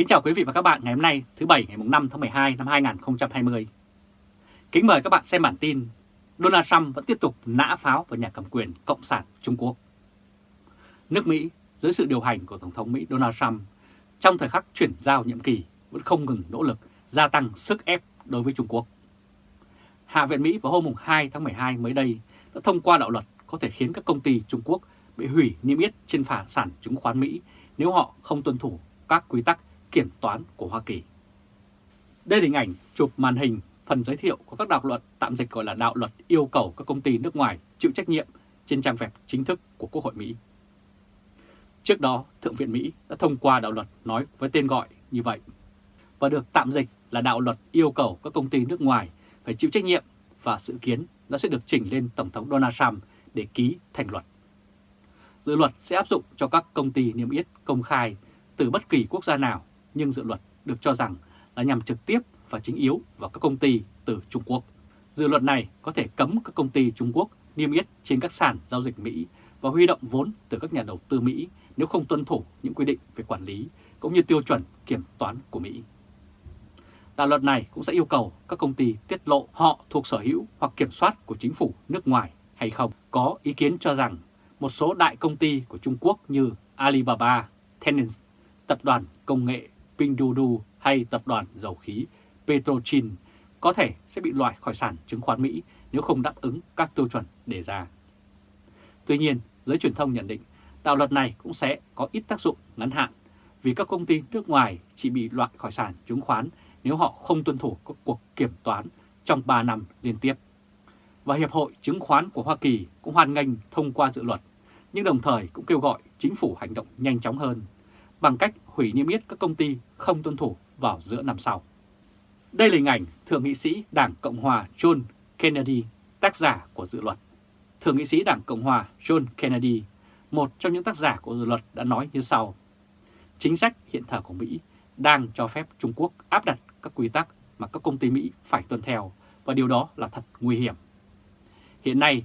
Kính chào quý vị và các bạn ngày hôm nay, thứ Bảy, ngày 5 tháng 12 năm 2020. Kính mời các bạn xem bản tin Donald Trump vẫn tiếp tục nã pháo vào nhà cầm quyền Cộng sản Trung Quốc. Nước Mỹ, dưới sự điều hành của Tổng thống Mỹ Donald Trump, trong thời khắc chuyển giao nhiệm kỳ vẫn không ngừng nỗ lực gia tăng sức ép đối với Trung Quốc. Hạ viện Mỹ vào hôm 2 tháng 12 mới đây đã thông qua đạo luật có thể khiến các công ty Trung Quốc bị hủy niêm yết trên phà sản chứng khoán Mỹ nếu họ không tuân thủ các quy tắc kiểm toán của Hoa Kỳ. Đây là hình ảnh chụp màn hình phần giới thiệu của các đạo luật tạm dịch gọi là đạo luật yêu cầu các công ty nước ngoài chịu trách nhiệm trên trang web chính thức của Quốc hội Mỹ. Trước đó, Thượng viện Mỹ đã thông qua đạo luật nói với tên gọi như vậy và được tạm dịch là đạo luật yêu cầu các công ty nước ngoài phải chịu trách nhiệm và dự kiến nó sẽ được chỉnh lên Tổng thống Donald Trump để ký thành luật. Dự luật sẽ áp dụng cho các công ty niêm yết công khai từ bất kỳ quốc gia nào, nhưng dự luật được cho rằng là nhằm trực tiếp và chính yếu vào các công ty từ Trung Quốc. Dự luật này có thể cấm các công ty Trung Quốc niêm yết trên các sàn giao dịch Mỹ và huy động vốn từ các nhà đầu tư Mỹ nếu không tuân thủ những quy định về quản lý cũng như tiêu chuẩn kiểm toán của Mỹ. Đạo luật này cũng sẽ yêu cầu các công ty tiết lộ họ thuộc sở hữu hoặc kiểm soát của chính phủ nước ngoài hay không. Có ý kiến cho rằng một số đại công ty của Trung Quốc như Alibaba, Tencent, tập đoàn công nghệ Pinduoduo hay tập đoàn dầu khí Petrochin có thể sẽ bị loại khỏi sản chứng khoán Mỹ nếu không đáp ứng các tiêu chuẩn đề ra. Tuy nhiên, giới truyền thông nhận định đạo luật này cũng sẽ có ít tác dụng ngắn hạn vì các công ty nước ngoài chỉ bị loại khỏi sản chứng khoán nếu họ không tuân thủ các cuộc kiểm toán trong 3 năm liên tiếp. Và Hiệp hội Chứng khoán của Hoa Kỳ cũng hoan nghênh thông qua dự luật, nhưng đồng thời cũng kêu gọi chính phủ hành động nhanh chóng hơn bằng cách hủy niêm yết các công ty không tuân thủ vào giữa năm sau. Đây là hình ảnh Thượng nghị sĩ Đảng Cộng Hòa John Kennedy, tác giả của dự luật. Thượng nghị sĩ Đảng Cộng Hòa John Kennedy, một trong những tác giả của dự luật đã nói như sau. Chính sách hiện thời của Mỹ đang cho phép Trung Quốc áp đặt các quy tắc mà các công ty Mỹ phải tuân theo và điều đó là thật nguy hiểm. Hiện nay,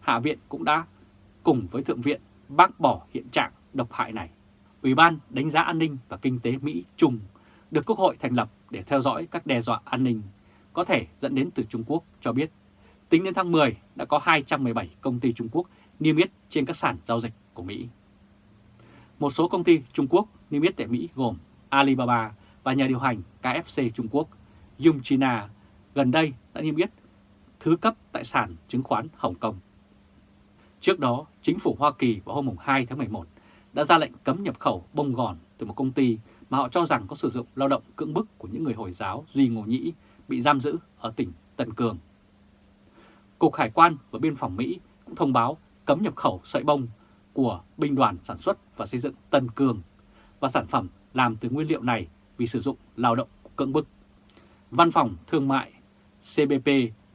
Hạ viện cũng đã cùng với Thượng viện bác bỏ hiện trạng độc hại này. Ủy ban đánh giá an ninh và kinh tế Mỹ Trung được Quốc hội thành lập để theo dõi các đe dọa an ninh có thể dẫn đến từ Trung Quốc cho biết tính đến tháng 10 đã có 217 công ty Trung Quốc niêm yết trên các sàn giao dịch của Mỹ. Một số công ty Trung Quốc niêm yết tại Mỹ gồm Alibaba và nhà điều hành KFC Trung Quốc Yung China gần đây đã niêm yết thứ cấp tại sàn chứng khoán Hồng Kông. Trước đó, chính phủ Hoa Kỳ vào hôm 2 tháng 11 đã ra lệnh cấm nhập khẩu bông gòn từ một công ty mà họ cho rằng có sử dụng lao động cưỡng bức của những người Hồi giáo Duy Ngô Nhĩ bị giam giữ ở tỉnh Tân Cương. Cục Hải quan và Biên phòng Mỹ cũng thông báo cấm nhập khẩu sợi bông của binh đoàn sản xuất và xây dựng Tân Cương và sản phẩm làm từ nguyên liệu này vì sử dụng lao động cưỡng bức. Văn phòng Thương mại CBP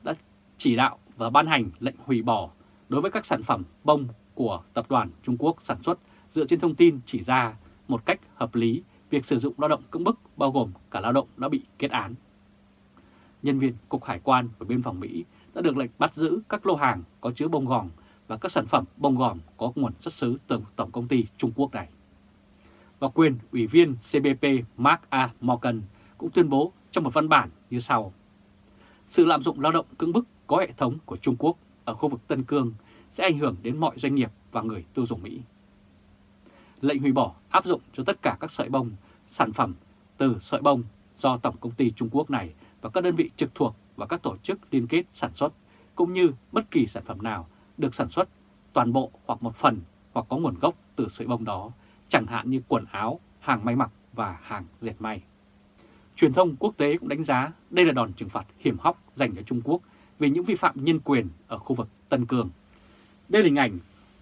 đã chỉ đạo và ban hành lệnh hủy bỏ đối với các sản phẩm bông của tập đoàn Trung Quốc sản xuất dựa trên thông tin chỉ ra một cách hợp lý, việc sử dụng lao động cưỡng bức bao gồm cả lao động đã bị kết án. Nhân viên Cục Hải quan và Biên phòng Mỹ đã được lệnh bắt giữ các lô hàng có chứa bông gòn và các sản phẩm bông gòn có nguồn xuất xứ từ Tổng công ty Trung Quốc này. Và quyền Ủy viên CBP Mark A. Morgan cũng tuyên bố trong một văn bản như sau. Sự lạm dụng lao động cưỡng bức có hệ thống của Trung Quốc ở khu vực Tân Cương sẽ ảnh hưởng đến mọi doanh nghiệp và người tiêu dùng Mỹ. Lệnh hủy bỏ áp dụng cho tất cả các sợi bông, sản phẩm từ sợi bông do Tổng công ty Trung Quốc này và các đơn vị trực thuộc và các tổ chức liên kết sản xuất, cũng như bất kỳ sản phẩm nào được sản xuất toàn bộ hoặc một phần hoặc có nguồn gốc từ sợi bông đó, chẳng hạn như quần áo, hàng may mặc và hàng dệt may. Truyền thông quốc tế cũng đánh giá đây là đòn trừng phạt hiểm hóc dành cho Trung Quốc vì những vi phạm nhân quyền ở khu vực Tân Cương. Đây là hình ảnh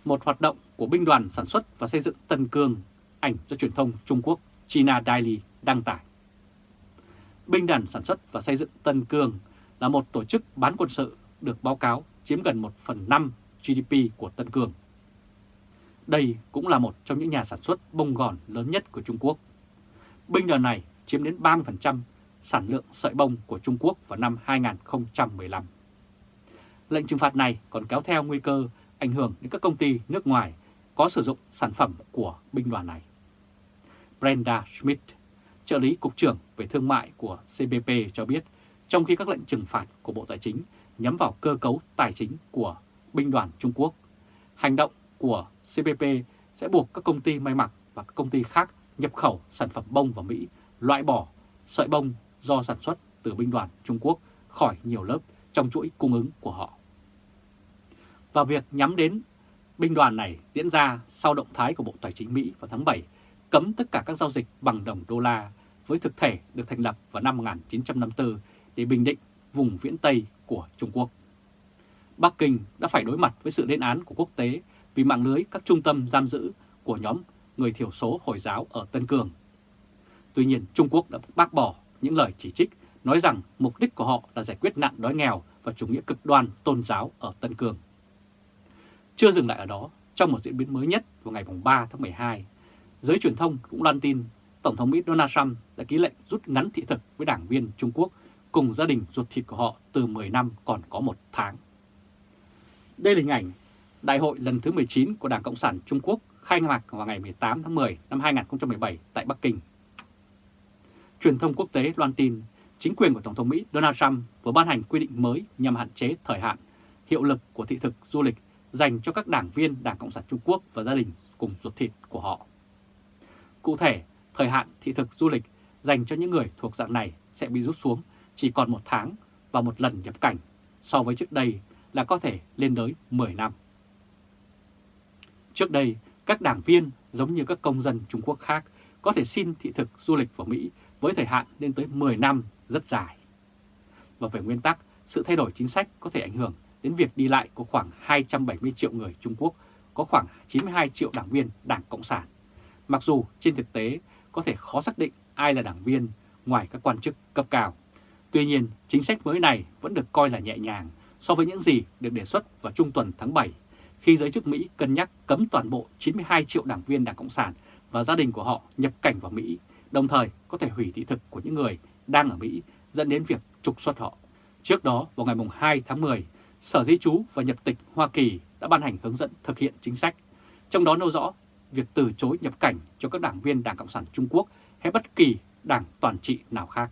một hoạt động của binh đoàn sản xuất và xây dựng Tân Cương, ảnh do truyền thông Trung Quốc China Daily đăng tải. Binh đoàn sản xuất và xây dựng Tân Cương là một tổ chức bán quân sự được báo cáo chiếm gần 1 phần 5 GDP của Tân Cương. Đây cũng là một trong những nhà sản xuất bông gòn lớn nhất của Trung Quốc. Binh đoàn này chiếm đến 30% sản lượng sợi bông của Trung Quốc vào năm 2015. Lệnh trừng phạt này còn kéo theo nguy cơ ảnh hưởng đến các công ty nước ngoài có sử dụng sản phẩm của binh đoàn này. Brenda Schmidt, trợ lý Cục trưởng về Thương mại của CBP cho biết, trong khi các lệnh trừng phạt của Bộ Tài chính nhắm vào cơ cấu tài chính của binh đoàn Trung Quốc, hành động của CBP sẽ buộc các công ty may mặc và các công ty khác nhập khẩu sản phẩm bông vào Mỹ, loại bỏ sợi bông do sản xuất từ binh đoàn Trung Quốc khỏi nhiều lớp trong chuỗi cung ứng của họ. Và việc nhắm đến binh đoàn này diễn ra sau động thái của Bộ Tài chính Mỹ vào tháng 7 cấm tất cả các giao dịch bằng đồng đô la với thực thể được thành lập vào năm 1954 để bình định vùng viễn Tây của Trung Quốc. Bắc Kinh đã phải đối mặt với sự lên án của quốc tế vì mạng lưới các trung tâm giam giữ của nhóm người thiểu số Hồi giáo ở Tân Cương. Tuy nhiên, Trung Quốc đã bác bỏ những lời chỉ trích nói rằng mục đích của họ là giải quyết nạn đói nghèo và chủ nghĩa cực đoan tôn giáo ở Tân Cương. Chưa dừng lại ở đó, trong một diễn biến mới nhất vào ngày 3 tháng 12, giới truyền thông cũng loan tin Tổng thống Mỹ Donald Trump đã ký lệnh rút ngắn thị thực với đảng viên Trung Quốc cùng gia đình ruột thịt của họ từ 10 năm còn có một tháng. Đây là hình ảnh Đại hội lần thứ 19 của Đảng Cộng sản Trung Quốc khai mạc vào ngày 18 tháng 10 năm 2017 tại Bắc Kinh. Truyền thông quốc tế loan tin chính quyền của Tổng thống Mỹ Donald Trump vừa ban hành quy định mới nhằm hạn chế thời hạn, hiệu lực của thị thực du lịch dành cho các đảng viên Đảng Cộng sản Trung Quốc và gia đình cùng ruột thịt của họ. Cụ thể, thời hạn thị thực du lịch dành cho những người thuộc dạng này sẽ bị rút xuống chỉ còn một tháng và một lần nhập cảnh so với trước đây là có thể lên tới 10 năm. Trước đây, các đảng viên giống như các công dân Trung Quốc khác có thể xin thị thực du lịch vào Mỹ với thời hạn lên tới 10 năm rất dài. Và về nguyên tắc, sự thay đổi chính sách có thể ảnh hưởng đến việc đi lại của khoảng 270 triệu người Trung Quốc, có khoảng 92 triệu đảng viên Đảng Cộng sản. Mặc dù trên thực tế có thể khó xác định ai là đảng viên ngoài các quan chức cấp cao. Tuy nhiên, chính sách mới này vẫn được coi là nhẹ nhàng so với những gì được đề xuất vào trung tuần tháng 7, khi giới chức Mỹ cân nhắc cấm toàn bộ 92 triệu đảng viên Đảng Cộng sản và gia đình của họ nhập cảnh vào Mỹ, đồng thời có thể hủy thị thực của những người đang ở Mỹ dẫn đến việc trục xuất họ. Trước đó, vào ngày 2 tháng 10, Sở Di trú và Nhập tịch Hoa Kỳ đã ban hành hướng dẫn thực hiện chính sách, trong đó nêu rõ việc từ chối nhập cảnh cho các đảng viên Đảng Cộng sản Trung Quốc hay bất kỳ đảng toàn trị nào khác.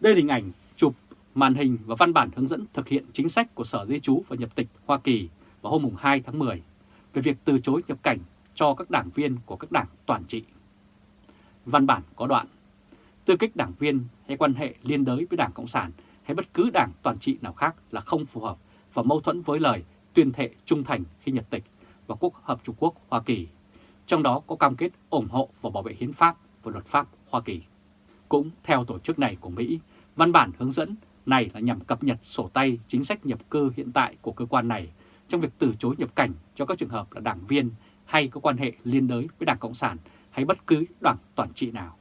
Đây là hình ảnh chụp màn hình và văn bản hướng dẫn thực hiện chính sách của Sở Di trú và Nhập tịch Hoa Kỳ vào hôm 2 tháng 10 về việc từ chối nhập cảnh cho các đảng viên của các đảng toàn trị. Văn bản có đoạn, tư cách đảng viên hay quan hệ liên đới với Đảng Cộng sản hay bất cứ đảng toàn trị nào khác là không phù hợp và mâu thuẫn với lời tuyên thệ trung thành khi nhập tịch và Quốc hợp Trung Quốc Hoa Kỳ, trong đó có cam kết ủng hộ và bảo vệ hiến pháp và luật pháp Hoa Kỳ. Cũng theo tổ chức này của Mỹ, văn bản hướng dẫn này là nhằm cập nhật sổ tay chính sách nhập cư hiện tại của cơ quan này trong việc từ chối nhập cảnh cho các trường hợp là đảng viên hay có quan hệ liên đới với Đảng Cộng sản hay bất cứ đảng toàn trị nào.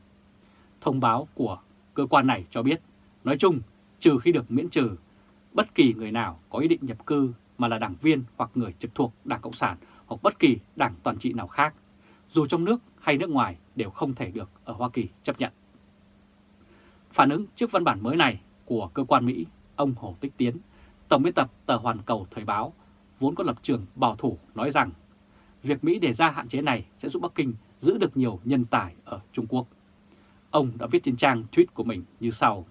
Thông báo của cơ quan này cho biết, nói chung, trừ khi được miễn trừ, bất kỳ người nào có ý định nhập cư mà là đảng viên hoặc người trực thuộc Đảng Cộng sản hoặc bất kỳ đảng toàn trị nào khác, dù trong nước hay nước ngoài đều không thể được ở Hoa Kỳ chấp nhận. Phản ứng trước văn bản mới này của cơ quan Mỹ, ông Hồ Tích Tiến, Tổng biên tập tờ Hoàn Cầu Thời báo, vốn có lập trường bảo thủ nói rằng việc Mỹ đề ra hạn chế này sẽ giúp Bắc Kinh giữ được nhiều nhân tài ở Trung Quốc. Ông đã viết trên trang tweet của mình như sau.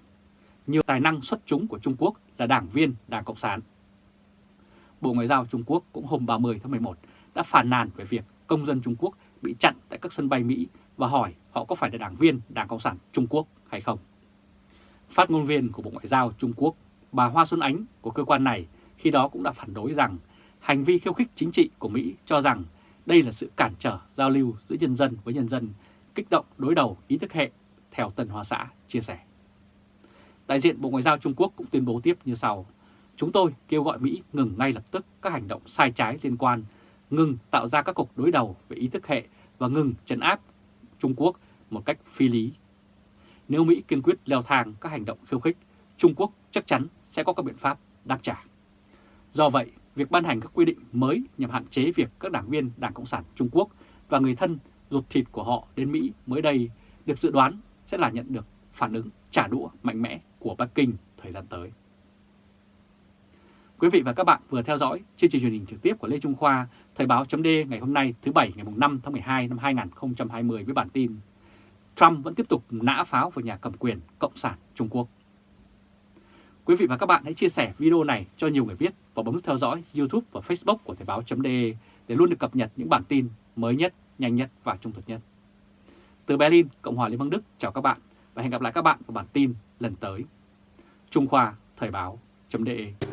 Nhiều tài năng xuất chúng của Trung Quốc là đảng viên Đảng Cộng sản. Bộ Ngoại giao Trung Quốc cũng hôm 30 tháng 11 đã phản nàn về việc công dân Trung Quốc bị chặn tại các sân bay Mỹ và hỏi họ có phải là đảng viên Đảng Cộng sản Trung Quốc hay không. Phát ngôn viên của Bộ Ngoại giao Trung Quốc, bà Hoa Xuân Ánh của cơ quan này khi đó cũng đã phản đối rằng hành vi khiêu khích chính trị của Mỹ cho rằng đây là sự cản trở giao lưu giữa nhân dân với nhân dân, kích động đối đầu ý thức hệ, theo Tân Hoa Xã chia sẻ. Đại diện Bộ Ngoại giao Trung Quốc cũng tuyên bố tiếp như sau. Chúng tôi kêu gọi Mỹ ngừng ngay lập tức các hành động sai trái liên quan, ngừng tạo ra các cuộc đối đầu về ý thức hệ và ngừng trấn áp Trung Quốc một cách phi lý. Nếu Mỹ kiên quyết leo thang các hành động khiêu khích, Trung Quốc chắc chắn sẽ có các biện pháp đáp trả. Do vậy, việc ban hành các quy định mới nhằm hạn chế việc các đảng viên Đảng Cộng sản Trung Quốc và người thân ruột thịt của họ đến Mỹ mới đây được dự đoán sẽ là nhận được phản ứng trả đũa mạnh mẽ của Bắc Kinh thời gian tới. Quý vị và các bạn vừa theo dõi chương trình truyền hình trực tiếp của Lê Trung Khoa, Thời báo chấm ngày hôm nay thứ Bảy ngày 5 tháng 12 năm 2020 với bản tin Trump vẫn tiếp tục nã pháo vào nhà cầm quyền Cộng sản Trung Quốc. Quý vị và các bạn hãy chia sẻ video này cho nhiều người biết và bấm theo dõi YouTube và Facebook của Thời báo.de để luôn được cập nhật những bản tin mới nhất, nhanh nhất và trung thực nhất. Từ Berlin, Cộng hòa Liên bang Đức chào các bạn và hẹn gặp lại các bạn vào bản tin lần tới. Trung Khoa Thời báo.de